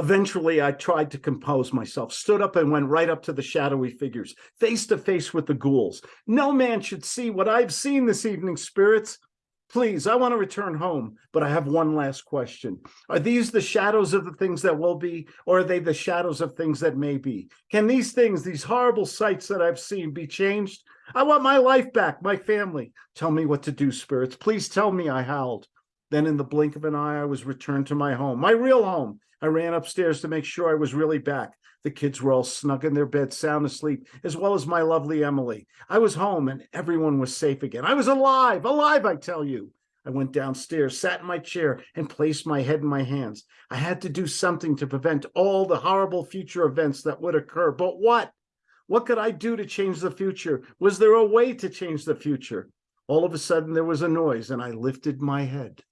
Eventually, I tried to compose myself, stood up and went right up to the shadowy figures, face to face with the ghouls. No man should see what I've seen this evening, spirits. Please, I want to return home, but I have one last question. Are these the shadows of the things that will be, or are they the shadows of things that may be? Can these things, these horrible sights that I've seen, be changed? I want my life back, my family. Tell me what to do, spirits. Please tell me, I howled. Then in the blink of an eye, I was returned to my home, my real home. I ran upstairs to make sure I was really back. The kids were all snug in their beds, sound asleep, as well as my lovely Emily. I was home and everyone was safe again. I was alive, alive, I tell you. I went downstairs, sat in my chair, and placed my head in my hands. I had to do something to prevent all the horrible future events that would occur. But what? What could I do to change the future? Was there a way to change the future? All of a sudden, there was a noise, and I lifted my head.